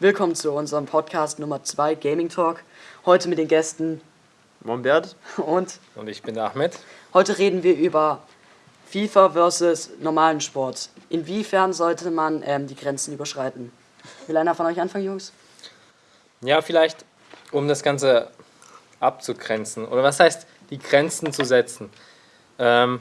Willkommen zu unserem Podcast Nummer 2 Gaming Talk. Heute mit den Gästen Mombert. und Und ich bin der Ahmed. heute reden wir über FIFA versus normalen Sport. Inwiefern sollte man ähm, die Grenzen überschreiten? Will einer von euch anfangen, Jungs? Ja, vielleicht, um das Ganze abzugrenzen. Oder was heißt, die Grenzen zu setzen? Ähm,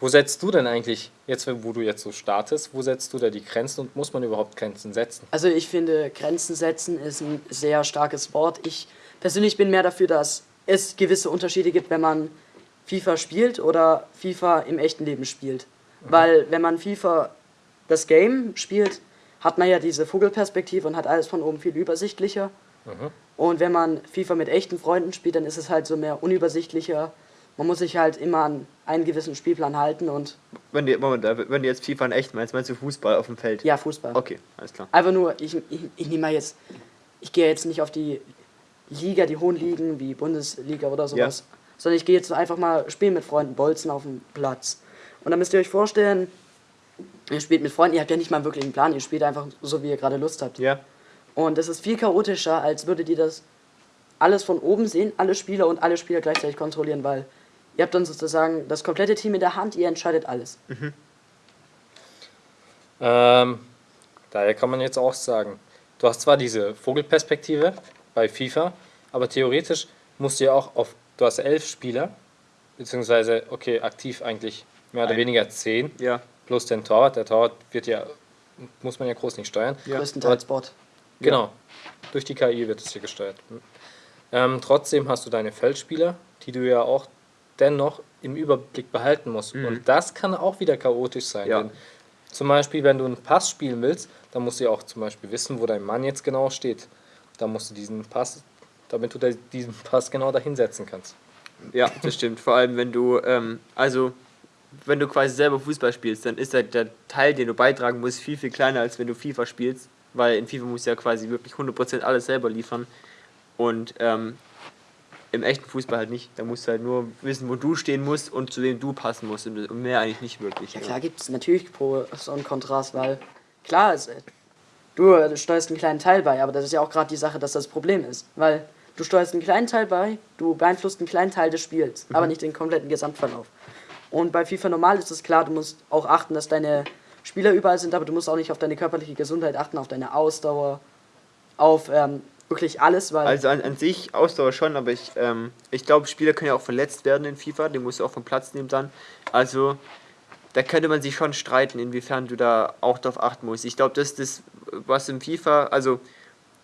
wo setzt du denn eigentlich, jetzt wo du jetzt so startest, wo setzt du da die Grenzen und muss man überhaupt Grenzen setzen? Also ich finde, Grenzen setzen ist ein sehr starkes Wort. Ich persönlich bin mehr dafür, dass es gewisse Unterschiede gibt, wenn man FIFA spielt oder FIFA im echten Leben spielt. Weil wenn man FIFA das Game spielt, hat man ja diese Vogelperspektive und hat alles von oben viel übersichtlicher. Und wenn man FIFA mit echten Freunden spielt, dann ist es halt so mehr unübersichtlicher. Man muss sich halt immer an einen gewissen Spielplan halten und Wenn du, Moment, wenn du jetzt FIFA in echt meinst, meinst du Fußball auf dem Feld? ja, Fußball. Okay, alles klar. Einfach nur, ich, ich, ich nehme mal jetzt, ich gehe jetzt nicht auf die Liga, die hohen Ligen wie Bundesliga oder sowas, sondern ich gehe jetzt einfach mal spielen mit Freunden, bolzen auf dem Platz. Und dann müsst ihr euch vorstellen, ihr spielt mit Freunden, ihr habt ja nicht mal wirklich einen Plan, ihr spielt einfach so, wie ihr gerade Lust habt. Ja, Und es ist viel chaotischer, als würdet ihr das alles von oben sehen, alle Spieler und alle Spieler gleichzeitig kontrollieren, weil ihr habt dann sozusagen das komplette Team in der Hand, ihr entscheidet alles. Ähm, daher kann man jetzt auch sagen, du hast zwar diese Vogelperspektive bei FIFA, aber theoretisch musst du ja auch auf, du hast elf Spieler, beziehungsweise, okay, aktiv eigentlich mehr oder Ein. weniger zehn, ja, plus den Torwart. Der Torwart wird ja, muss man ja groß nicht steuern. Ja. Größtenteils Bot. Genau. Durch die KI wird es hier gesteuert. Ähm, trotzdem hast du deine Feldspieler, die du ja auch dennoch im Überblick behalten musst. Und das kann auch wieder chaotisch sein. Ja. Denn zum Beispiel, wenn du einen Pass spielen willst, dann musst du ja auch zum Beispiel wissen, wo dein Mann jetzt genau steht. Da musst du diesen Pass, damit du diesen Pass genau dahin setzen kannst. ja, das stimmt. Vor allem, wenn du, ähm, also, wenn du quasi selber Fußball spielst, dann ist der, der Teil, den du beitragen musst, viel, viel kleiner, als wenn du FIFA spielst. Weil in FIFA musst du ja quasi wirklich 100% alles selber liefern. Und ähm, im echten Fußball halt nicht. Da musst du halt nur wissen, wo du stehen musst und zu wem du passen musst. Und mehr eigentlich nicht wirklich. Ja klar gibt es natürlich Pros und Kontras, weil klar, es, du, äh, du steuerst einen kleinen Teil bei, aber das ist ja auch gerade die Sache, dass das Problem ist. Weil du steuerst einen kleinen Teil bei, du beeinflusst einen kleinen Teil des Spiels, aber nicht den kompletten Gesamtverlauf. Und bei FIFA normal ist es klar, du musst auch achten, dass deine Spieler überall sind, aber du musst auch nicht auf deine körperliche Gesundheit achten, auf deine Ausdauer, auf ähm, wirklich alles, weil Also an, an sich Ausdauer schon, aber ich, ähm, ich glaube, Spieler können ja auch verletzt werden in FIFA, den musst du auch vom Platz nehmen dann. Also da könnte man sich schon streiten, inwiefern du da auch darauf achten musst. Ich glaube, das ist das, was im FIFA, also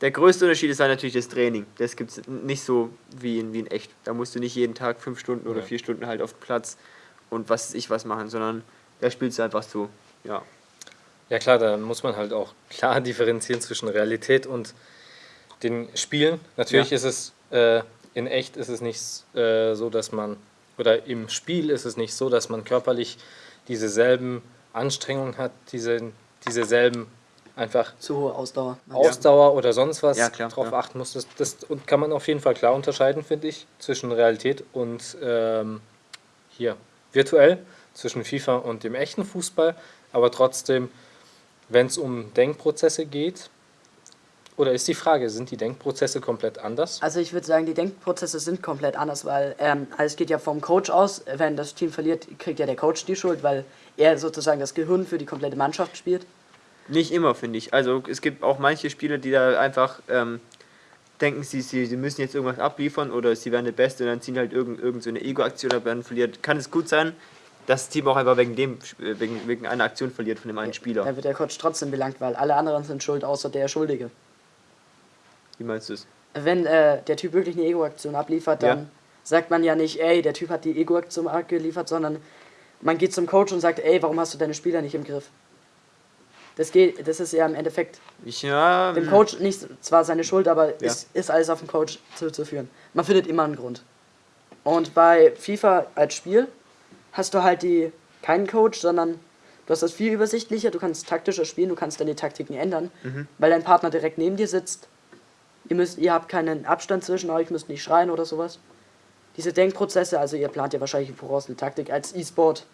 der größte Unterschied ist halt natürlich das Training. Das gibt es nicht so wie in, wie in echt. Da musst du nicht jeden Tag fünf Stunden oder Ja. vier Stunden halt auf dem Platz und was weiß ich was machen, sondern da spielst du einfach so. Ja. Ja klar, da muss man halt auch klar differenzieren zwischen Realität und den Spielen. Natürlich Ja. ist es äh, in echt ist es nicht äh, so, dass man oder im Spiel ist es nicht so, dass man körperlich dieselben Anstrengungen hat, diese diese selben einfach zu hohe Ausdauer. Ausdauer oder sonst was Ja, klar, drauf ja. achten muss. Das, das und kann man auf jeden Fall klar unterscheiden, finde ich, zwischen Realität und ähm, hier virtuell, zwischen FIFA und dem echten Fußball. Aber trotzdem, wenn es um Denkprozesse geht, oder ist die Frage, sind die Denkprozesse komplett anders? Also ich würde sagen, die Denkprozesse sind komplett anders, weil ähm, alles geht ja vom Coach aus. Wenn das Team verliert, kriegt ja der Coach die Schuld, weil er sozusagen das Gehirn für die komplette Mannschaft spielt. Nicht immer, finde ich. Also es gibt auch manche Spieler, die da einfach ähm, denken, sie, sie, sie müssen jetzt irgendwas abliefern oder sie werden der Beste und dann ziehen halt irgend, irgend so eine Ego-Aktion ab und verliert. Kann es gut sein, dass das Team auch einfach wegen dem, wegen, wegen einer Aktion verliert von dem einen Spieler. Dann wird der Coach trotzdem belangt, weil alle anderen sind schuld, außer der Schuldige. Wie meinst du es? Wenn äh, der Typ wirklich eine Ego-Aktion abliefert, dann Ja. sagt man ja nicht, ey, der Typ hat die Ego-Aktion abgeliefert, sondern man geht zum Coach und sagt, ey, warum hast du deine Spieler nicht im Griff? Das geht, das ist ja im Endeffekt ja, dem mm, Coach nicht zwar seine Schuld, aber Ja. ist, ist alles auf den Coach zuzuführen. Man findet immer einen Grund. Und bei FIFA als Spiel hast du halt die keinen Coach, sondern du hast das viel übersichtlicher, du kannst taktischer spielen, du kannst deine Taktiken ändern, Mhm. weil dein Partner direkt neben dir sitzt. Ihr müsst, ihr habt keinen Abstand zwischen euch, müsst nicht schreien oder sowas. Diese Denkprozesse, also ihr plant ja wahrscheinlich voraus eine Taktik als E-Sport.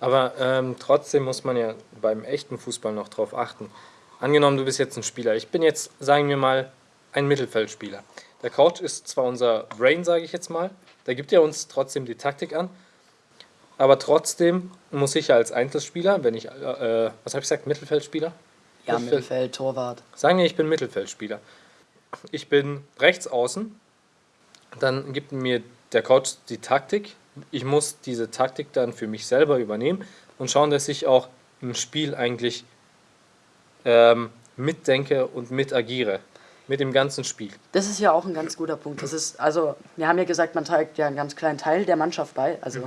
Aber ähm, trotzdem muss man ja beim echten Fußball noch drauf achten. Angenommen, du bist jetzt ein Spieler. Ich bin jetzt, sagen wir mal, ein Mittelfeldspieler. Der Coach ist zwar unser Brain, sage ich jetzt mal, der gibt ja uns trotzdem die Taktik an, aber trotzdem muss ich ja als Einzelspieler, wenn ich, äh, was habe ich gesagt, Mittelfeldspieler? Ja, Mittelfeld- Torwart. Sagen wir, ich bin Mittelfeldspieler. Ich bin rechts außen. Dann gibt mir der Coach die Taktik. Ich muss diese Taktik dann für mich selber übernehmen und schauen, dass ich auch im Spiel eigentlich ähm, mitdenke und mitagiere. Mit dem ganzen Spiel. Das ist ja auch ein ganz guter Punkt. Das ist, also, wir haben ja gesagt, man trägt ja einen ganz kleinen Teil der Mannschaft bei. Also,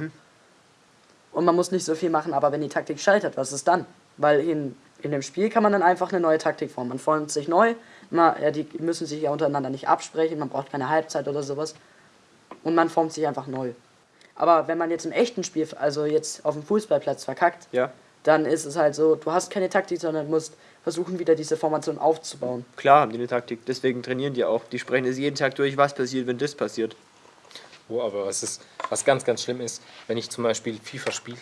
Und man muss nicht so viel machen, aber wenn die Taktik scheitert, was ist dann? Weil in, in dem Spiel kann man dann einfach eine neue Taktik formen. Man formt sich neu, man, ja, die müssen sich ja untereinander nicht absprechen, man braucht keine Halbzeit oder sowas. Und man formt sich einfach neu. Aber wenn man jetzt im echten Spiel, also jetzt auf dem Fußballplatz verkackt, Ja. dann ist es halt so, du hast keine Taktik, sondern musst versuchen, wieder diese Formation aufzubauen. Klar haben die eine Taktik, deswegen trainieren die auch. Die sprechen es jeden Tag durch, was passiert, wenn das passiert. Oh, aber was, ist, was ganz, ganz schlimm ist, wenn ich zum Beispiel FIFA spiele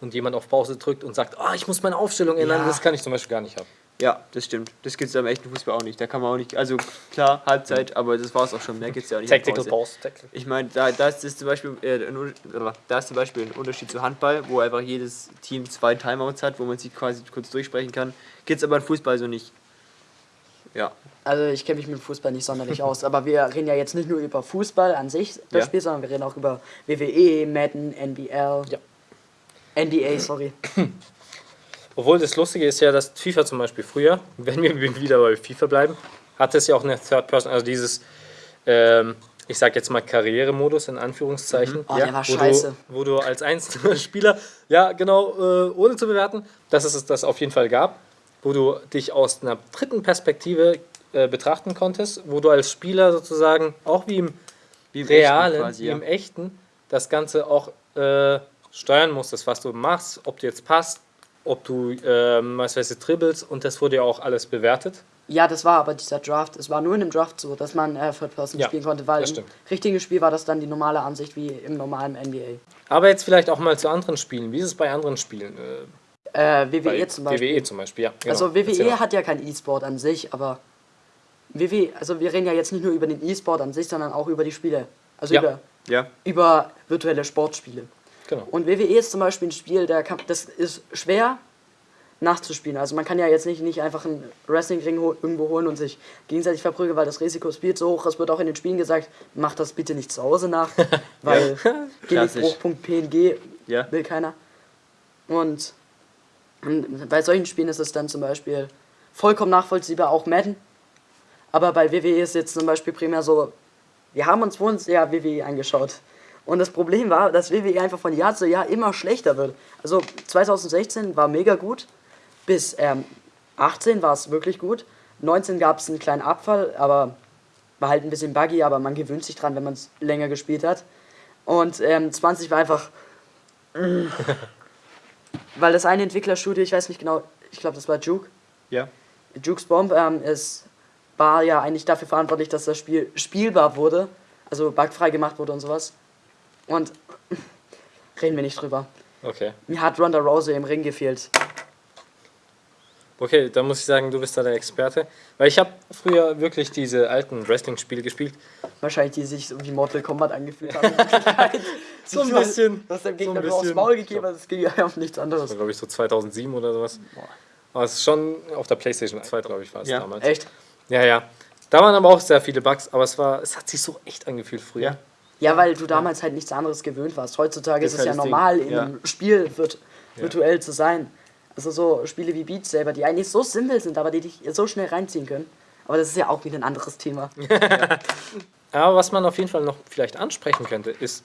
und jemand auf Pause drückt und sagt, ah, ich muss meine Aufstellung ändern, Ja. das kann ich zum Beispiel gar nicht haben. Ja, das stimmt. Das gibt es am echten Fußball auch nicht. Da kann man auch nicht, also klar, Halbzeit, aber das war es auch schon. Mehr gibt es ja auch nicht. Tactical Pause. Pause. Tactical. Ich meine, da, da ist das zum Beispiel äh, ein, da ist zum Beispiel ein Unterschied zu Handball, wo einfach jedes Team zwei Timeouts hat, wo man sich quasi kurz durchsprechen kann. Gibt es aber im Fußball so nicht. Ja, Also ich kenne mich mit Fußball nicht sonderlich aus, aber wir reden ja jetzt nicht nur über Fußball an sich, das Ja. Spiel, sondern wir reden auch über WWE, Madden, NBL, Ja. NBA, sorry. Obwohl das Lustige ist ja, dass FIFA zum Beispiel früher, wenn wir wieder bei FIFA bleiben, hatte es ja auch eine Third Person, also dieses, ähm, ich sag jetzt mal Karrieremodus in Anführungszeichen. Oh, der war wo scheiße. Du, wo du als einzelner Spieler, ja genau, äh, ohne zu bewerten, dass es das auf jeden Fall gab, wo du dich aus einer dritten Perspektive äh, betrachten konntest, wo du als Spieler sozusagen auch wie im wie im realen, quasi, wie ja. im echten, das Ganze auch äh, steuern musstest, was du machst, ob dir jetzt passt, ob du, ähm, was weiß ich, dribbelst und das wurde ja auch alles bewertet. Ja, das war aber dieser Draft, es war nur in dem Draft so, dass man äh, Third Person Ja, spielen konnte, weil das im stimmt. richtigen Spiel war das dann die normale Ansicht wie im normalen NBA. Aber jetzt vielleicht auch mal zu anderen Spielen. Wie ist es bei anderen Spielen? Äh, Äh, WWE bei zum Beispiel. WWE zum Beispiel, ja. Genau. Also Erzähl WWE mal. hat ja kein E-Sport an sich, aber WWE, also wir reden ja jetzt nicht nur über den E-Sport an sich, sondern auch über die Spiele. Also Ja. über, Ja, über virtuelle Sportspiele. Genau. Und WWE ist zum Beispiel ein Spiel, der kann, das ist schwer nachzuspielen. Also man kann ja jetzt nicht, nicht einfach einen Wrestlingring ho irgendwo holen und sich gegenseitig verprügeln, weil das Risiko ist viel zu hoch. Es wird auch in den Spielen gesagt, macht das bitte nicht zu Hause nach, weil. Genickbruch.png Ja. will keiner. Und, und bei solchen Spielen ist es dann zum Beispiel vollkommen nachvollziehbar, auch Madden. Aber bei WWE ist jetzt zum Beispiel primär so, wir haben uns uns ja WWE angeschaut. Und das Problem war, dass WWE einfach von Jahr zu Jahr immer schlechter wird. Also 2016 war mega gut, bis ähm, 18 war es wirklich gut. 19 gab es einen kleinen Abfall, aber war halt ein bisschen buggy, aber man gewöhnt sich dran, wenn man es länger gespielt hat. Und ähm, 20 war einfach. weil das eine Entwicklerstudio, ich weiß nicht genau, ich glaube, das war Juke. ja. Juke's Bomb ähm, ist, war ja eigentlich dafür verantwortlich, dass das Spiel spielbar wurde, also bugfrei gemacht wurde und sowas. Und reden wir nicht drüber. Okay. Mir hat Ronda Rousey im Ring gefehlt. Okay, dann muss ich sagen, du bist da der Experte. Weil ich habe früher wirklich diese alten Wrestling-Spiele gespielt. Wahrscheinlich, die sich so wie Mortal Kombat angefühlt haben. So ein bisschen. Du hast dem so Gegner ein nur aufs. Maul gegeben, also es ging ja um nichts Das anderes. war, glaube ich, so 2007 oder sowas. Aber es ist schon auf der PlayStation 2, glaube ich, war es Ja. damals. Echt? Ja, ja. Da waren aber auch sehr viele Bugs, aber es war, es hat sich so echt angefühlt früher. Ja. Ja, weil du damals halt nichts anderes gewöhnt warst. Heutzutage Das ist es ja das Ding. normal, in Ja. einem Spiel virt virtuell zu sein. Also so Spiele wie Beat Saber, die eigentlich so simpel sind, aber die dich so schnell reinziehen können. Aber das ist ja auch wieder ein anderes Thema. Aber was man auf jeden Fall noch vielleicht ansprechen könnte, ist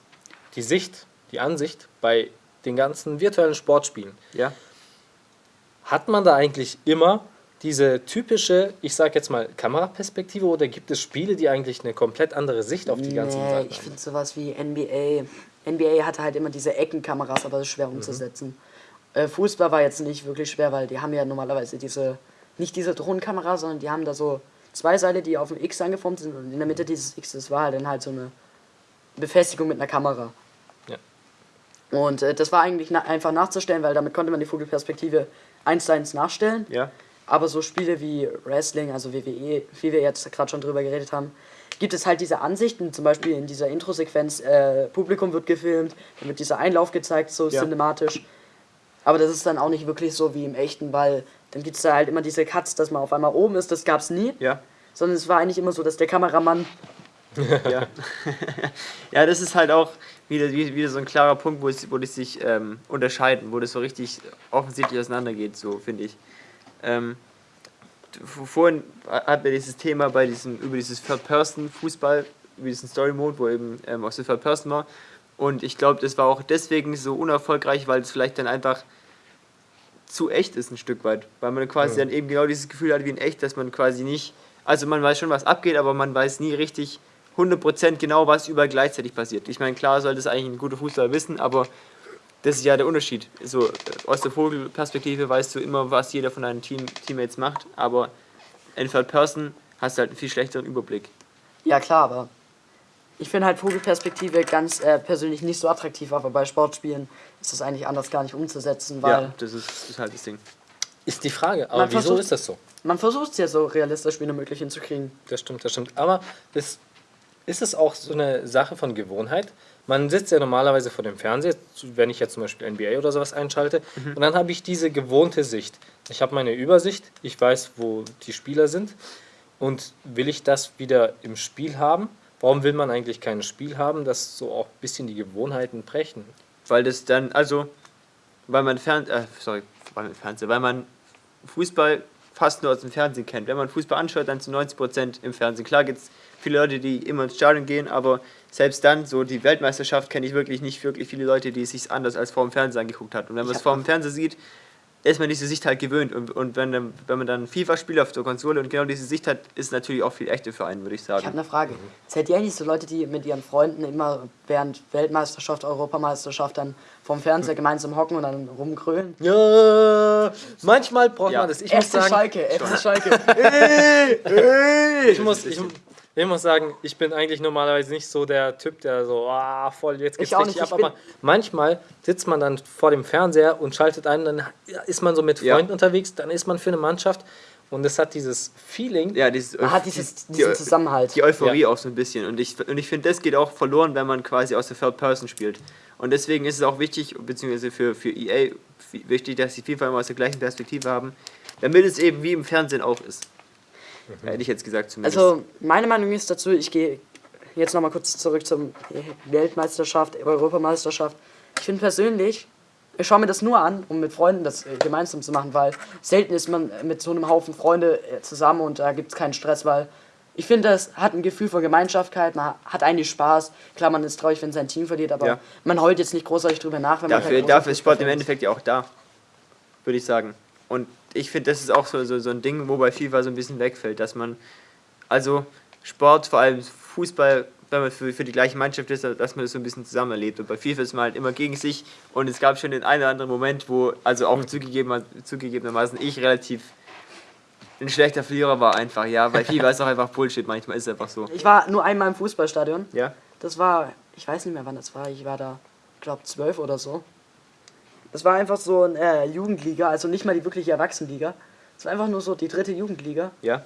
die Sicht, die Ansicht bei den ganzen virtuellen Sportspielen. Ja. Hat man da eigentlich immer diese typische, ich sag jetzt mal, Kameraperspektive oder gibt es Spiele, die eigentlich eine komplett andere Sicht auf die ganzen nee, Sachen ich haben? finde sowas wie NBA. NBA hatte halt immer diese Eckenkameras, aber das ist Mhm. schwer umzusetzen. Äh, Fußball war jetzt nicht wirklich schwer, weil die haben ja normalerweise diese, nicht diese Drohnenkamera, sondern die haben da so zwei Seile, die auf dem X angeformt sind und in der Mitte dieses X, das war halt dann halt so eine Befestigung mit einer Kamera. Und äh, das war eigentlich na einfach nachzustellen, weil damit konnte man die Vogelperspektive eins zu eins nachstellen. Ja. Aber so Spiele wie Wrestling, also WWE, wie wir jetzt gerade schon drüber geredet haben, gibt es halt diese Ansichten, zum Beispiel in dieser Intro-Sequenz, äh, Publikum wird gefilmt, dann wird dieser Einlauf gezeigt, so Ja. cinematisch. Aber das ist dann auch nicht wirklich so wie im echten, weil dann gibt es da halt immer diese Cuts, dass man auf einmal oben ist, das gab es nie. Ja. Sondern es war eigentlich immer so, dass der Kameramann Ja. ja, das ist halt auch wieder, wie- wieder so ein klarer Punkt, wo, es, wo die sich ähm, unterscheiden, wo das so richtig offensichtlich auseinandergeht, so finde ich. Ähm, vorhin hatten wir dieses Thema bei diesem, über dieses Third-Person-Fußball, über diesen Story-Mode, wo eben ähm, aus der Third-Person war. Und ich glaube, das war auch deswegen so unerfolgreich, weil es vielleicht dann einfach zu echt ist ein Stück weit. Weil man quasi dann eben genau dieses Gefühl hat wie in echt, dass man quasi nicht, also man weiß schon, was abgeht, aber man weiß nie richtig 100% genau, was überall gleichzeitig passiert. Ich meine, klar sollte es eigentlich ein guter Fußballer wissen, aber das ist ja der Unterschied. So, äh, aus der Vogelperspektive weißt du immer, was jeder von deinen Team Teammates macht, aber in Third Person hast du halt einen viel schlechteren Überblick. Ja klar, aber ich finde halt Vogelperspektive ganz äh, persönlich nicht so attraktiv, aber bei Sportspielen ist das eigentlich anders gar nicht umzusetzen, weil Ja, das ist, das ist halt das Ding. Ist die Frage, aber Man wieso versucht- ist das so? man versucht es ja so realistisch wie möglich hinzukriegen. Das stimmt, das stimmt. Aber ist, ist es auch so eine Sache von Gewohnheit? Man sitzt ja normalerweise vor dem Fernseher, wenn ich jetzt zum Beispiel NBA oder sowas einschalte, und dann habe ich diese gewohnte Sicht. Ich habe meine Übersicht, ich weiß, wo die Spieler sind. Und will ich das wieder im Spiel haben? Warum will man eigentlich kein Spiel haben, das so auch ein bisschen die Gewohnheiten brechen? Weil das dann, also, weil man Fern äh, sorry, weil man Fernseher, weil man Fußball fast nur aus dem Fernsehen kennt. Wenn man Fußball anschaut, dann zu 90% im Fernsehen. Klar gibt es viele Leute, die immer ins Stadion gehen, aber selbst dann, so die Weltmeisterschaft, kenne ich wirklich nicht wirklich viele Leute, die es sich anders als vor dem Fernseher angeguckt hat. Und wenn man es vor dem Fernseher sieht, ist man diese Sicht halt gewöhnt. Und, und wenn, dann- wenn man dann FIFA spielt auf der Konsole und genau diese Sicht hat, ist natürlich auch viel echter für einen, würde ich Ich habe sagen. eine Frage. Seid ihr eigentlich so Leute, die mit ihren Freunden immer während Weltmeisterschaft, Europameisterschaft dann vorm Fernseher gemeinsam hocken und dann rumgrölen? Ja, manchmal braucht Ja. man das. Ich muss FC sagen, Schalke, FC Schalke. ich muss, ich, ich muss sagen, ich bin eigentlich normalerweise nicht so der Typ, der so, ah, voll, jetzt geht's Ich richtig nicht, ab. Aber manchmal sitzt man dann vor dem Fernseher und schaltet ein, dann ist man so mit Ja. Freunden unterwegs, dann ist man für eine Mannschaft und es hat dieses Feeling. Ja, dieses, Man hat dieses, die- diesen die- Zusammenhalt. die Euphorie auch so ein bisschen. Und ich, und ich finde, das geht auch verloren, wenn man quasi aus der Third Person spielt. Und deswegen ist es auch wichtig, beziehungsweise für, für EA wichtig, dass sie FIFA immer aus der gleichen Perspektive haben, damit es eben wie im Fernsehen auch ist. Hätte ich jetzt gesagt zumindest. Also meine Meinung ist dazu, ich gehe jetzt nochmal kurz zurück zum Weltmeisterschaft, Europameisterschaft. Ich finde persönlich, ich schaue mir das nur an, um mit Freunden das äh, gemeinsam zu machen, weil selten ist man mit so einem Haufen Freunde äh, zusammen und da gibt es keinen Stress, weil ich finde, das hat ein Gefühl von Gemeinschaftkeit, man hat eigentlich Spaß. Klar, man ist traurig, wenn sein Team verliert, aber Ja. man heult jetzt nicht großartig drüber nach, wenn man dafür, kein dafür ist Sport im. Endeffekt ja auch da. Würde ich sagen. Und ich finde, das ist auch so, so, so ein Ding, wo bei FIFA so ein bisschen wegfällt, dass man, also Sport, vor allem Fußball, wenn man für, für die gleiche Mannschaft ist, dass man das so ein bisschen zusammen erlebt. Und bei FIFA ist man halt immer gegen sich und es gab schon den einen oder anderen Moment, wo, also auch zugegeben, zugegebenermaßen ich relativ ein schlechter Verlierer war einfach, ja, weil FIFA ist auch einfach Bullshit, manchmal ist es einfach so. Ich war nur einmal im Fußballstadion. Ja? Das war, ich weiß nicht mehr wann das war, ich war da, glaube zwölf oder so. Das war einfach so eine äh, Jugendliga, also nicht mal die wirkliche Erwachsenenliga. Es war einfach nur so die dritte Jugendliga. Ja?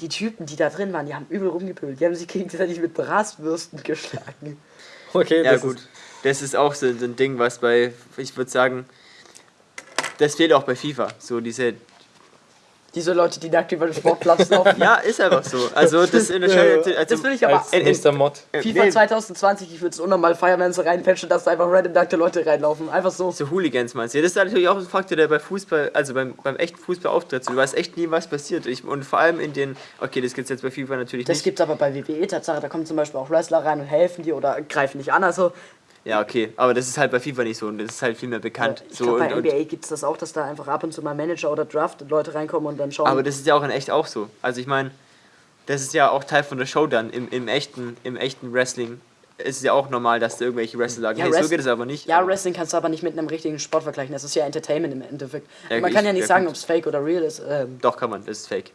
Die Typen, die da drin waren, die haben übel rumgepölt. Die haben sich gegenseitig mit Bratwürsten geschlagen. Okay, Ja das gut, Ist, das ist auch so, so ein Ding, was bei, ich würde sagen, das fehlt auch bei FIFA. So diese, Diese Leute, die nackt über den Sportplatz laufen. ja, ist einfach so. Also das unterscheidet, also, Das will ich aber. als in- in- nächster Mod. FIFA nee, 2020, ich würde es unnormal feiern, wenn sie reinpatchen, dass da einfach random nackte Leute reinlaufen. Einfach so. so Hooligans meinst du? Ja, das ist natürlich auch ein Faktor, der bei Fußball, also beim, beim echten Fußball auftritt. So, du weißt echt nie, was passiert. Ich, und vor allem in den, okay, das gibt es jetzt bei FIFA natürlich Das nicht. gibt es aber bei WWE Tatsache, da kommen zum Beispiel auch Wrestler rein und helfen dir oder greifen dich an. Also Ja, okay, aber das ist halt bei FIFA nicht so und das ist halt viel mehr bekannt. ich so, glaube, bei und, NBA gibt es das auch, dass da einfach ab und zu mal Manager oder Draft Leute reinkommen und dann schauen. aber das ist ja auch in echt auch so. Also ich meine, das ist ja auch Teil von der Show dann. Im, im, echten, im echten Wrestling ist es ja auch normal, dass da irgendwelche Wrestler sagen, Ja, hey, so geht es aber nicht. ja, Wrestling kannst du aber nicht mit einem richtigen Sport vergleichen. Das ist ja Entertainment im Endeffekt. Ja, Man ich- kann ja nicht ja, sagen, ob es fake oder real ist. Ähm, Doch, kann man, das ist fake.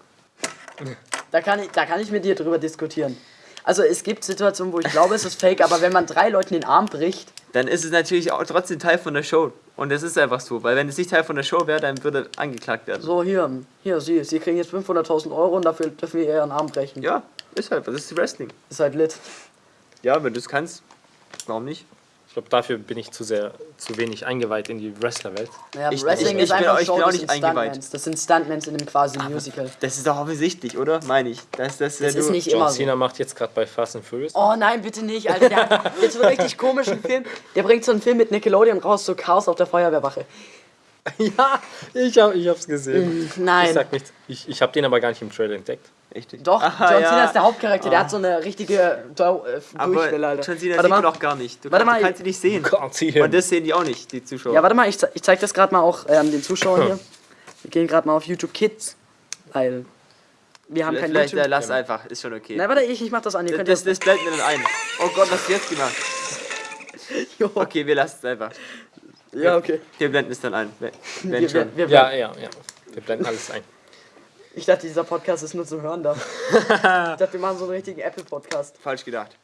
da, kann ich, da kann ich mit dir drüber diskutieren. Also es gibt Situationen, wo ich glaube, es ist fake, aber wenn man drei Leuten den Arm bricht, dann ist es natürlich auch trotzdem Teil von der Show. Und das ist einfach so, weil wenn es nicht Teil von der Show wäre, dann würde angeklagt werden. So, hier, hier, Sie, Sie kriegen jetzt 500.000 Euro und dafür dürfen wir Ihren Arm brechen. Ja, ist halt, das ist Wrestling. Ist halt lit. Ja, wenn du es kannst, warum nicht? Ich glaube, dafür bin ich zu sehr, zu wenig eingeweiht in die Wrestlerwelt. Ja, Ich- Wrestling ich- ist ich bin einfach auch- ich bin nicht sind eingeweiht. Stuntmans. Das sind Stuntmans in einem quasi Musical. Das ist doch offensichtlich, oder? Meine ich. Das, das, Das ist nicht John immer Cena so. macht jetzt gerade bei Fast and Furious. Oh nein, bitte nicht, Alter. Der hat jetzt so einen richtig komischen Film. Der bringt so einen Film mit Nickelodeon raus, so Chaos auf der Feuerwehrwache. ja, ich, hab, ich hab's gesehen. Ich Nein. sag nichts. Ich, ich habe den aber gar nicht im Trailer entdeckt. Echt? Doch, Ah, John ja. Cena ist der Hauptcharakter, der hat so eine richtige Dau äh, Aber Durchwelle, Alter. John Cena warte sieht man doch gar nicht. Du, Warte kannst, mal, kannst ihn nicht sehen. Gott, sie Und das sehen die auch nicht, die Zuschauer. Ja, warte mal, ich, ich zeig das gerade mal auch ähm, den Zuschauern hier. Wir gehen gerade mal auf YouTube Kids, weil wir haben kein Vielleicht YouTube. äh, lass einfach, ist schon okay. Nein, warte, ich, ich mach das an. Ihr könnt das, das, das blenden wir dann ein. Oh Gott, was hast du jetzt gemacht? Jo. Okay, wir lassen es einfach. Ja, okay. Wir blenden es dann ein. Wenn wenn Wir, wir, wir, Ja, ja, ja. Wir blenden alles ein. Ich dachte, dieser Podcast ist nur zum Hören da. ich dachte, wir machen so einen richtigen Apple-Podcast. Falsch gedacht.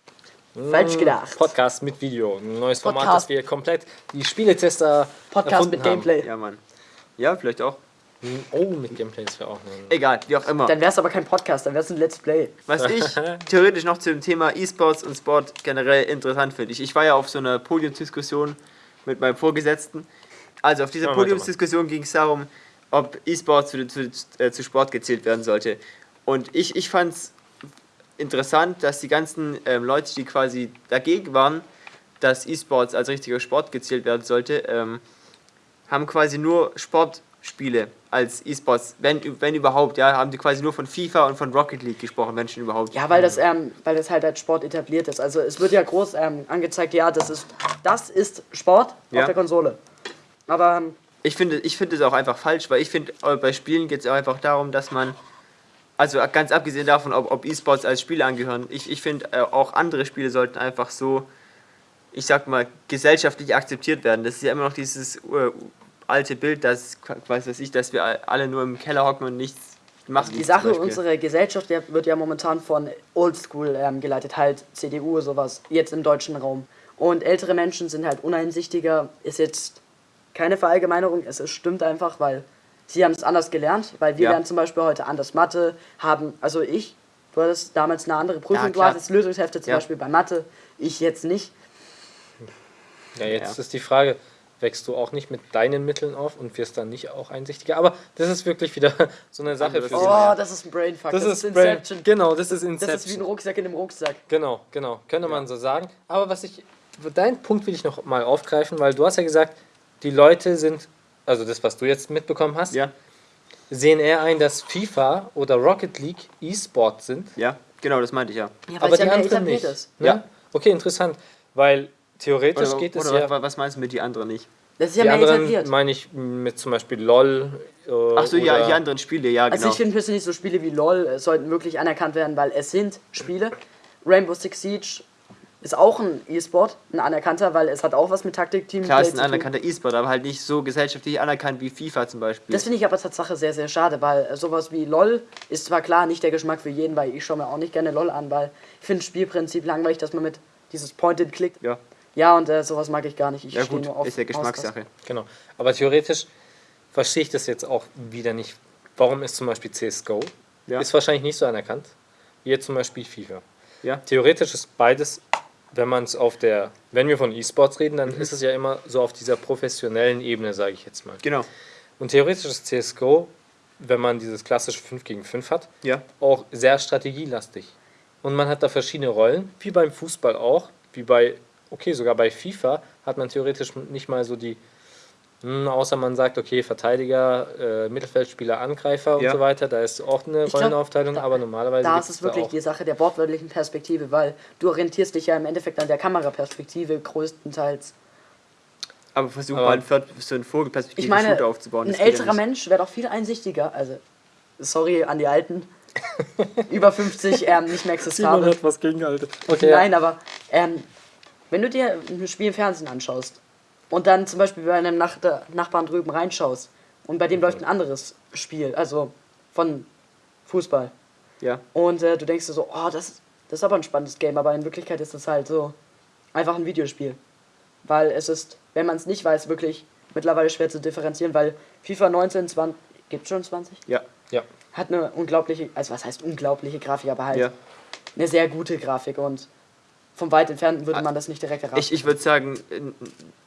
Falsch gedacht. Podcast mit Video. Ein neues Format, Podcast. das wir komplett die Spieletester Podcast mit Gameplay. Ja, Mann. Ja, vielleicht auch. Haben. Oh, mit Gameplay ist ja auch ein. Egal, wie auch immer. Dann wäre es aber kein Podcast, dann wäre es ein Let's Play. Was ich theoretisch noch zum Thema E-Sports und Sport generell interessant finde. Ich, ich war ja auf so einer Podiumsdiskussion mit meinem Vorgesetzten. Also auf dieser. Podiumsdiskussion ging es darum, ob E-Sports zu, zu, äh, zu Sport gezählt werden sollte. Und ich, ich fand es interessant, dass die ganzen ähm, Leute, die quasi dagegen waren, dass E-Sports als richtiger Sport gezählt werden sollte, ähm, haben quasi nur Sportspiele als E-Sports, wenn, wenn überhaupt, ja, haben die quasi nur von FIFA und von Rocket League gesprochen, wenn schon überhaupt. Ja, weil das, ähm, weil das halt als Sport etabliert ist. Also es wird ja groß ähm, angezeigt, ja, das ist, das ist Sport Ja. auf der Konsole. Aber ähm, Ich finde ich finde es auch einfach falsch, weil ich finde, äh, bei Spielen geht es auch einfach darum, dass man, also ganz abgesehen davon, ob, ob E-Sports als Spiele angehören, ich, ich finde äh, auch andere Spiele sollten einfach so, ich sag mal, gesellschaftlich akzeptiert werden. Das ist ja immer noch dieses äh, alte Bild, dass, weiß was ich, dass wir alle nur im Keller hocken und nichts machen. die Sache, unsere Gesellschaft wird ja momentan von Oldschool ähm, geleitet, halt CDU, sowas, jetzt im deutschen Raum. Und ältere Menschen sind halt uneinsichtiger, ist jetzt keine Verallgemeinerung, es ist, stimmt einfach, weil sie haben es anders gelernt, weil wir Ja. lernen zum Beispiel heute anders Mathe, haben, also ich, du hattest damals eine andere Prüfung, Ja, du hattest Lösungshefte zum Ja. Beispiel bei Mathe, ich jetzt nicht. Ja, jetzt Ja. ist die Frage, wächst du auch nicht mit deinen Mitteln auf und wirst dann nicht auch einsichtiger? Aber das ist wirklich wieder so eine Sache für Oh. Ja. das ist ein Brainfuck, Das, ist Inception. Brain, genau, das ist Das Inception. ist wie ein Rucksack in dem Rucksack. Genau, genau, könnte man so sagen. Aber was ich, deinen Punkt will ich noch mal aufgreifen, weil du hast ja gesagt, die Leute sind, also das, was du jetzt mitbekommen hast, Ja, sehen eher ein, dass FIFA oder Rocket League E-Sport sind, ja, genau, das meinte ich ja. Ja, aber die ja anderen nicht. Ne? Ja. Okay, interessant, weil theoretisch Oder, geht es oder ja. was, was meinst du mit die anderen nicht? Das ist ja die mehr anderen etabliert. meine ich mit zum Beispiel LOL. Äh, Ach so, ja, die anderen Spiele, ja, Also genau. ich finde persönlich so Spiele wie LOL äh, sollten wirklich anerkannt werden, weil es sind Spiele. Rainbow Six Siege ist auch ein E-Sport, ein anerkannter, weil es hat auch was mit Taktik, Team Klar, ist ein anerkannter E-Sport, aber halt nicht so gesellschaftlich anerkannt wie FIFA zum Beispiel. Das finde ich aber Tatsache sehr, sehr schade, weil sowas wie LOL ist zwar klar nicht der Geschmack für jeden, weil ich schaue mir auch nicht gerne LOL an, weil ich finde das Spielprinzip langweilig, dass man mit dieses Pointed klickt. ja, Ja, und äh, sowas mag ich gar nicht. Ich ja gut, nur auf ist ja. Geschmackssache. Genau. Aber theoretisch verstehe ich das jetzt auch wieder nicht. Warum ist zum Beispiel CSGO? Ja. Ist wahrscheinlich nicht so anerkannt wie jetzt zum Beispiel FIFA. Ja, Theoretisch ist beides, wenn man es auf der, wenn wir von E-Sports reden, dann ist es ja immer so auf dieser professionellen Ebene, sage ich jetzt mal. genau. Und theoretisch ist CSGO, wenn man dieses klassische 5 gegen 5 hat, Ja, auch sehr strategielastig. Und man hat da verschiedene Rollen, wie beim Fußball auch, wie bei, okay, sogar bei FIFA hat man theoretisch nicht mal so die, außer man sagt, okay, Verteidiger, äh, Mittelfeldspieler, Angreifer und Ja. so weiter, da ist auch eine Ich glaub, Rollenaufteilung, da- aber normalerweise Da ist es wirklich auch, die Sache der wortwörtlichen Perspektive, weil du orientierst dich ja im Endeffekt an der Kameraperspektive größtenteils. aber versuch Aber- mal so einen Vogelperspektive Ich meine, Shooter aufzubauen. ein ja älterer nicht. Mensch wäre doch viel einsichtiger. Also, sorry an die Alten. Über 50, ähm, nicht mehr existabel. was gegen Alte. Okay, Nein, aber ähm, wenn du dir ein Spiel im Fernsehen anschaust und dann zum Beispiel bei einem Nach Nachbarn drüben reinschaust und bei dem Mhm. läuft ein anderes Spiel, also von Fußball, Ja, und äh, du denkst dir so, oh, das, das ist aber ein spannendes Game, aber in Wirklichkeit ist das halt so einfach ein Videospiel. weil es ist, wenn man es nicht weiß, wirklich mittlerweile schwer zu differenzieren, weil FIFA 19, 20, gibt schon 20? Ja. Ja. Hat eine unglaubliche, also was heißt unglaubliche Grafik, aber halt Ja. eine sehr gute Grafik und vom weit entfernten würde man das nicht direkt erraten. Ich, ich würde sagen,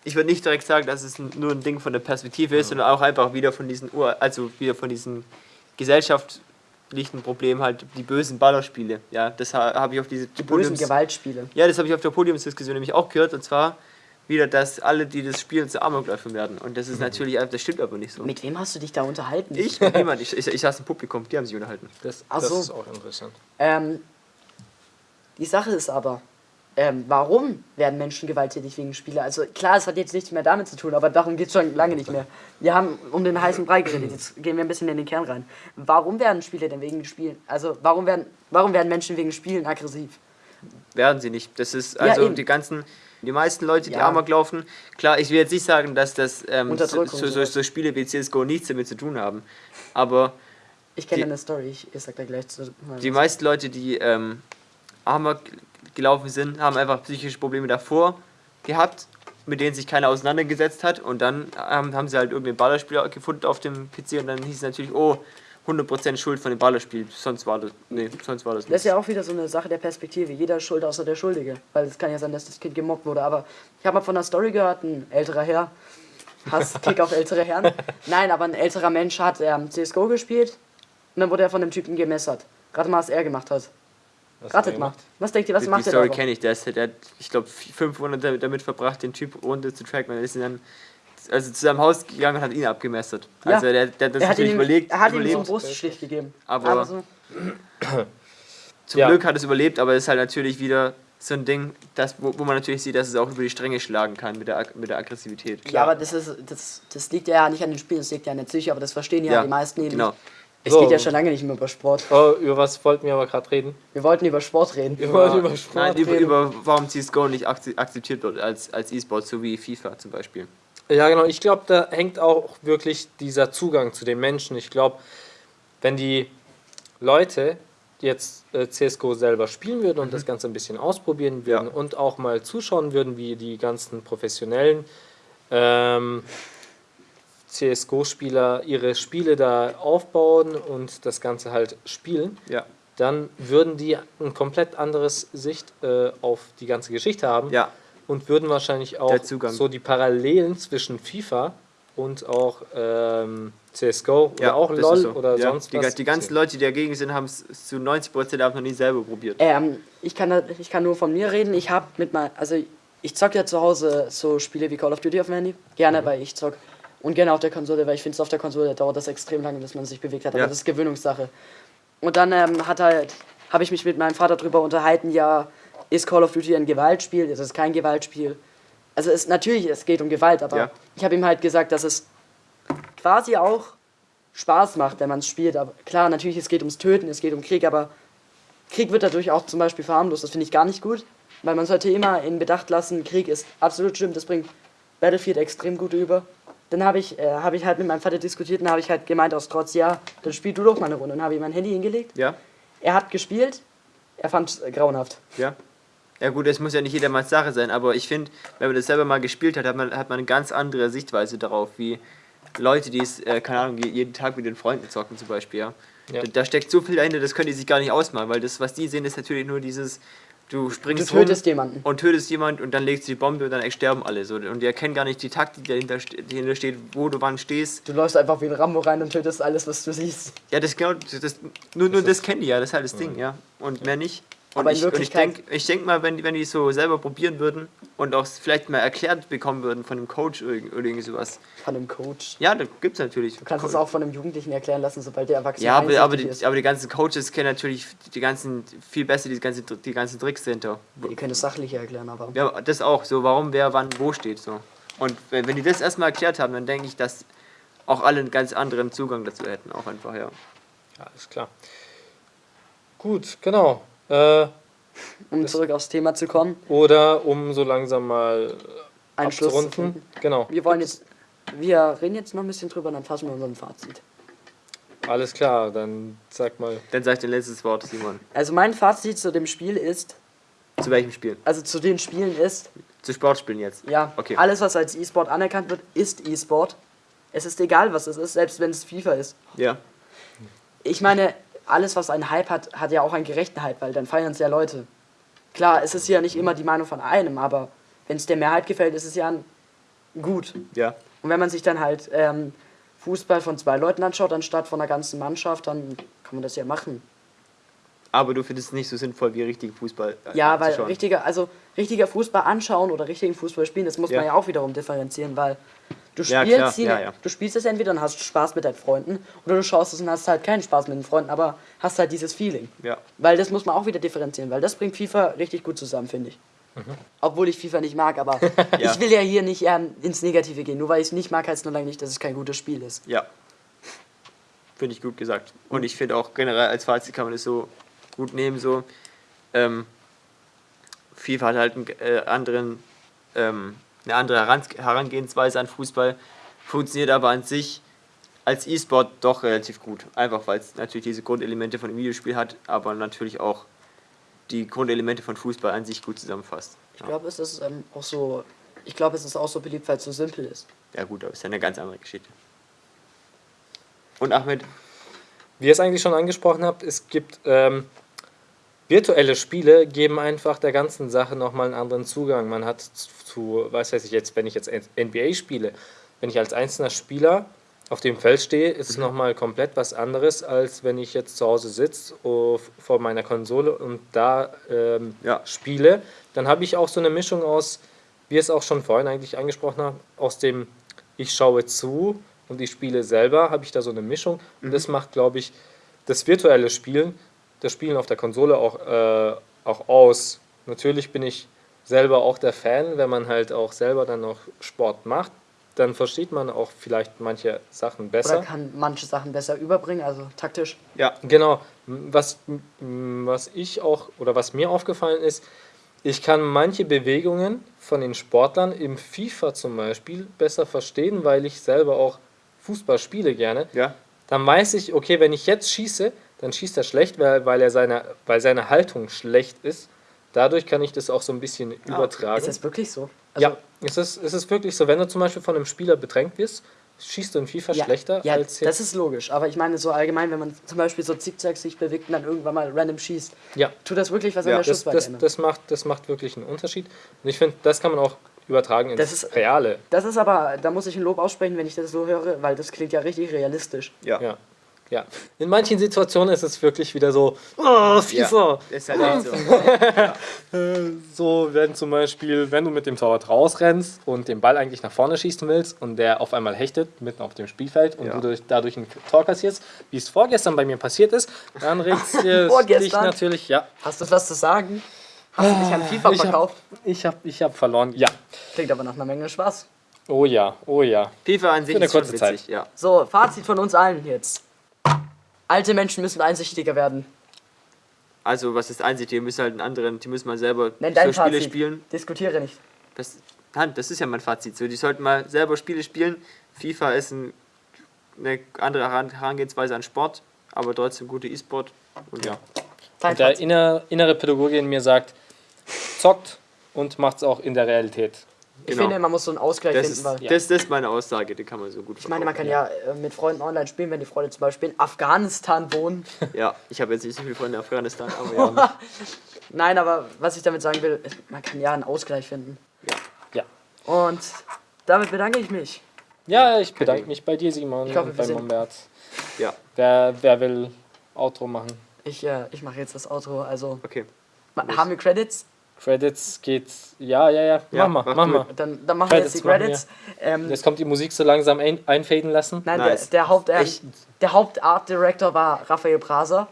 ich würde nicht direkt sagen, dass es nur ein Ding von der Perspektive ist, sondern auch einfach wieder von diesen Ur, also wieder von diesen gesellschaftlichen Problemen halt die bösen Ballerspiele. Ja, das ha- habe ich auf diese die bösen Podiums- Gewaltspiele. Ja, das habe ich auf der Podiumsdiskussion nämlich auch gehört und zwar wieder, dass alle, die das spielen, zu Amokläufen werden. Und das ist natürlich, das stimmt aber nicht so. Mit wem hast du dich da unterhalten? Ich, niemand, ich, ich, ich saß im Publikum, die haben sich unterhalten. Das, Ach das so. ist auch interessant. Ähm, die Sache ist aber, ähm, warum werden Menschen gewalttätig wegen Spiele? Also klar, es hat jetzt nichts mehr damit zu tun, aber darum geht es schon lange nicht mehr. Wir haben um den heißen Brei geredet, jetzt gehen wir ein bisschen in den Kern rein. Warum werden Spiele denn wegen Spielen, also warum werden, warum werden Menschen wegen Spielen aggressiv? Werden sie nicht. Das ist Ja, also eben. die ganzen, die meisten Leute, die Ja. Amok laufen. Klar, ich will jetzt nicht sagen, dass das ähm, so, so, so, Spiele wie CSGO nichts damit zu tun haben. Aber Ich kenne eine Story, ich, ich sag da gleich zu. die meisten Leute, die ähm, Amok gelaufen sind, haben einfach psychische Probleme davor gehabt, mit denen sich keiner auseinandergesetzt hat. Und dann ähm, haben sie halt irgendeinen Ballerspieler gefunden auf dem PC und dann hieß es natürlich, oh, 100% Schuld von dem Ballerspiel. Sonst war das, nee, sonst war das Das nicht. ist ja auch wieder so eine Sache der Perspektive. Jeder ist schuld außer der Schuldige. Weil es kann ja sein, dass das Kind gemobbt wurde. Aber ich habe mal von einer Story gehört, ein älterer Herr. Hass, Kick auf ältere Herren. Nein, aber ein älterer Mensch hat ähm, CSGO gespielt. Und dann wurde er von dem Typen gemessert. Rate mal, was er gemacht hat. Was hat er Ratet mal. gemacht? Was denkt ihr, was die, macht die er Story da? kenne ich, der, ist, der hat, ich glaube, fünf Monate damit- verbracht, den Typ runter zu tracken. Und ist dann also zu seinem Haus gegangen und hat ihn abgemessert. Ja. Also der, der hat das Er hat, natürlich ihm, überlegt. er hat ihm so einen überlebt. Bruststich gegeben. Aber- so, Zum Ja. Glück hat es überlebt, aber es ist halt natürlich wieder so ein Ding, das, wo, wo man natürlich sieht, dass es auch über die Stränge schlagen kann mit der, mit der Aggressivität. ja, aber das, ist, das, das liegt ja nicht an den Spielen, das liegt ja an der Psyche, aber das verstehen ja, Ja, die meisten eben genau. nicht. Es So. geht ja schon lange nicht mehr über Sport. Oh, über was wollten wir aber gerade reden? Wir wollten über Sport reden. Wir wollten über Sport Nein, über, reden. über warum CSGO nicht akze- akzeptiert wird als, als E-Sport, so wie FIFA zum Beispiel. Ja, genau. Ich glaube, da hängt auch wirklich dieser Zugang zu den Menschen. Ich glaube, wenn die Leute jetzt äh, CSGO selber spielen würden und das Ganze ein bisschen ausprobieren würden Ja. und auch mal zuschauen würden, wie die ganzen professionellen ähm, CSGO-Spieler ihre Spiele da aufbauen und das Ganze halt spielen, Ja, dann würden die ein komplett anderes Sicht äh, auf die ganze Geschichte haben ja, und würden wahrscheinlich auch so die Parallelen zwischen FIFA und auch ähm, CSGO oder ja auch das LOL ist so. oder ja. sonst die, was. Die ganzen Leute, die dagegen sind, haben es zu 90% haben noch nie selber probiert. Ähm, ich kann, da, ich kann nur von mir reden. Ich habe mit mein, also ich zock ja zu Hause so Spiele wie Call of Duty auf dem Handy. Gerne, Mhm. weil ich zock. Und gerne auf der Konsole, weil ich finde, auf der Konsole dauert das extrem lange, bis man sich bewegt hat. Aber Ja. das ist Gewöhnungssache. Und dann ähm, hat halt, habe ich mich mit meinem Vater darüber unterhalten, ja, ist Call of Duty ein Gewaltspiel? Ist es kein Gewaltspiel? Also es natürlich, es geht um Gewalt, aber Ja. ich habe ihm halt gesagt, dass es quasi auch Spaß macht, wenn man es spielt. Aber klar, natürlich, es geht ums Töten, es geht um Krieg, aber Krieg wird dadurch auch zum Beispiel verharmlost. Das finde ich gar nicht gut, weil man sollte immer in Bedacht lassen, Krieg ist absolut schlimm, das bringt Battlefield extrem gut über. Dann habe ich, äh, hab ich halt mit meinem Vater diskutiert und habe ich halt gemeint aus Trotz, ja, dann spiel du doch mal eine Runde. Und habe ihm mein Handy hingelegt. Ja, Er hat gespielt, er fand es äh, grauenhaft. ja. Ja gut, es muss ja nicht jedermanns Sache sein, aber ich finde, wenn man das selber mal gespielt hat, hat man, hat man eine ganz andere Sichtweise darauf, wie Leute, die es, äh, keine Ahnung, je- jeden Tag mit den Freunden zocken zum Beispiel, ja. Ja. Da, da steckt so viel dahinter, das können die sich gar nicht ausmalen, weil das, was die sehen, ist natürlich nur dieses, du Du springst tötest rum jemanden. und tötest jemand und dann legst du die Bombe und dann sterben alle. So. Und die erkennen gar nicht die Taktik, die dahinter, die dahinter steht, wo du wann stehst. Du läufst einfach wie ein Rambo rein und tötest alles, was du siehst. Ja, das genau, das, das, nur, nur das kennen die ja, das ist halt das Ding, ja. Und mehr nicht. Und Aber in ich, und ich Wirklichkeit- denke ich denk mal, wenn, die- wenn die so selber probieren würden und auch vielleicht mal erklärt bekommen würden von einem Coach oder, irgend- oder irgendwie sowas. Von einem Coach. Ja, da gibt's natürlich. Du kannst es auch von einem Jugendlichen erklären lassen, sobald der Erwachsene Ja, aber, aber, die, ist. aber die ganzen Coaches kennen natürlich die ganzen, viel besser die ganzen, die ganzen Tricks dahinter. Die können es sachlicher erklären, aber. Ja, das auch, so warum, wer, wann, wo steht. so. Und wenn, wenn die das erstmal erklärt haben, dann denke ich, dass auch alle einen ganz anderen Zugang dazu hätten, auch einfach, ja. Ja, ist klar. Gut, genau. Äh, Um zurück aufs Thema zu kommen, oder um so langsam mal einen Schluss zu abzurunden. finden. Genau. Wir wollen jetzt, wir reden jetzt noch ein bisschen drüber, dann fassen wir unseren Fazit. Alles klar, dann sag mal. Dann sag ich dein letztes Wort, Simon. Also mein Fazit zu dem Spiel ist, Zu welchem Spiel? also zu den Spielen ist, Zu Sportspielen jetzt. Ja, Okay. alles, was als E-Sport anerkannt wird, ist E-Sport. Es ist egal, was es ist, selbst wenn es FIFA ist. Ja. Ich meine, alles, was einen Hype hat, hat ja auch einen gerechten Hype, weil dann feiern es ja Leute. Klar, es ist ja nicht immer die Meinung von einem, aber wenn es der Mehrheit gefällt, ist es ja gut. Ja. Und wenn man sich dann halt ähm, Fußball von zwei Leuten anschaut, anstatt von einer ganzen Mannschaft, dann kann man das ja machen. Aber du findest es nicht so sinnvoll wie richtigen Fußball. äh, Ja, weil richtiger, also richtiger Fußball anschauen oder richtigen Fußball spielen, das muss Ja. man ja auch wiederum differenzieren, weil du Ja, spielst, klar, die- ja, ja. du spielst es entweder und hast Spaß mit deinen Freunden oder du schaust es und hast halt keinen Spaß mit den Freunden, aber hast halt dieses Feeling. Ja. Weil das muss man auch wieder differenzieren, weil das bringt FIFA richtig gut zusammen, finde ich. Obwohl ich FIFA nicht mag, aber Ja. ich will ja hier nicht eher ins Negative gehen. Nur weil ich es nicht mag, heißt es nur lange nicht, dass es kein gutes Spiel ist. Ja. Finde ich gut gesagt. Und ich finde auch generell als Fazit kann man das so gut nehmen, so. Ähm, FIFA hat halt einen, äh, anderen, ähm, eine andere Herangehensweise an Fußball, funktioniert aber an sich als E-Sport doch relativ gut. Einfach weil es natürlich diese Grundelemente von dem Videospiel hat, aber natürlich auch die Grundelemente von Fußball an sich gut zusammenfasst. Ich glaube, es ist ähm, auch so. Ich glaube, es ist auch so beliebt, weil es so simpel ist. Ja gut, aber ist ja eine ganz andere Geschichte. Und Ahmed, Wie ihr es eigentlich schon angesprochen habt, es gibt ähm, virtuelle Spiele, geben einfach der ganzen Sache nochmal einen anderen Zugang. Man hat zu, was weiß ich jetzt, wenn ich jetzt NBA spiele, wenn ich als einzelner Spieler auf dem Feld stehe, ist es nochmal komplett was anderes, als wenn ich jetzt zu Hause sitze oh, vor meiner Konsole und da ähm, Ja. spiele. Dann habe ich auch so eine Mischung aus, wie es auch schon vorhin eigentlich angesprochen haben, aus dem ich schaue zu und ich spiele selber, habe ich da so eine Mischung. Und das macht, glaube ich, das virtuelle Spielen, das Spielen auf der Konsole auch, äh, auch aus. Natürlich bin ich selber auch der Fan, wenn man halt auch selber dann noch Sport macht, dann versteht man auch vielleicht manche Sachen besser. Oder kann manche Sachen besser überbringen, also taktisch. ja, Genau, was, was ich auch oder was mir aufgefallen ist, ich kann manche Bewegungen von den Sportlern im FIFA zum Beispiel besser verstehen, weil ich selber auch Fußball spiele gerne. ja, Dann weiß ich, okay, wenn ich jetzt schieße, dann schießt er schlecht, weil, weil, er seine, weil seine Haltung schlecht ist. Dadurch kann ich das auch so ein bisschen übertragen. Ist das wirklich so? Also, ja, es ist, es ist wirklich so, wenn du zum Beispiel von einem Spieler bedrängt wirst, schießt du in FIFA Ja, schlechter ja, als das ist logisch. Aber ich meine so allgemein, wenn man zum Beispiel so zickzack sich bewegt und dann irgendwann mal random schießt, ja. tut das wirklich was Ja, an der Das, Schussweite das, das, macht, das macht wirklich einen Unterschied. Und ich finde, das kann man auch übertragen ins Das ist- Reale. Das ist aber, da muss ich ein Lob aussprechen, wenn ich das so höre, weil das klingt ja richtig realistisch. ja. Ja. ja. In manchen Situationen ist es wirklich wieder so, oh, FIFA. Ist halt echt so. So, wenn zum Beispiel, wenn du mit dem Torwart rausrennst und den Ball eigentlich nach vorne schießen willst und der auf einmal hechtet mitten auf dem Spielfeld und Ja. du durch, dadurch ein Tor kassierst, wie es vorgestern bei mir passiert ist, dann regt es dich natürlich, ja. Hast du was zu sagen? Hast du dich an FIFA ich hab- verkauft? Ich habe ich hab verloren. Ja. Klingt aber nach einer Menge Spaß. Oh ja, oh ja. FIFA an sich Für eine ist kurze Zeit. ja. So, Fazit von uns allen jetzt. Alte Menschen müssen einsichtiger werden. Also, was ist einzig, die müssen halt einen anderen, die müssen mal selber Nenn dein so Spiele Fazit. spielen. Diskutiere nicht. Das, Hand, das ist ja mein Fazit. So, die sollten mal selber Spiele spielen. FIFA ist ein, eine andere Heran- Herangehensweise an Sport, aber trotzdem gute E-Sport. Und ja. Dein Und der inner, innere Pädagoge in mir sagt, zockt und macht es auch in der Realität. Ich genau. finde, man muss so einen Ausgleich Das finden, ist, weil. das, das ist meine Aussage, die kann man so gut Ich meine, man kann ja äh, mit Freunden online spielen, wenn die Freunde zum Beispiel in Afghanistan wohnen. Ja, ich habe jetzt nicht so viele Freunde in Afghanistan, aber ja. Nein, aber was ich damit sagen will, man kann ja einen Ausgleich finden. Ja. Und damit bedanke ich mich. Ja, ich bedanke mich bei dir, Simon, Ich hoffe, und bei Mombert. ja, Wer, wer will Outro machen? Ich, äh, ich mache jetzt das Outro. Also, okay. haben wir Credits? Credits geht. Ja, ja, ja. Ja, mach mal, mach mal. Dann, dann machen wir jetzt die Credits Credits. Ähm, Jetzt kommt die Musik so langsam ein, einfaden lassen. nein, Nice. der, der, Haupt, ähm, Echt? der Hauptart Director war Raphael Braser.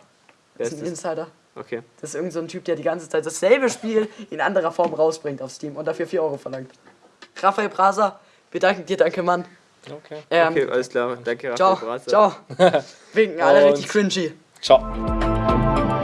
Das ist ein das? Insider. Okay. Das ist irgendein so ein Typ, der die ganze Zeit dasselbe Spiel in anderer Form rausbringt auf Steam und dafür 4 Euro verlangt. Raphael Braser, wir danken dir, danke Mann. Okay. Ähm, Okay, alles klar. Danke, ciao, Raphael Braser. ciao. Winken alle richtig cringy. Ciao.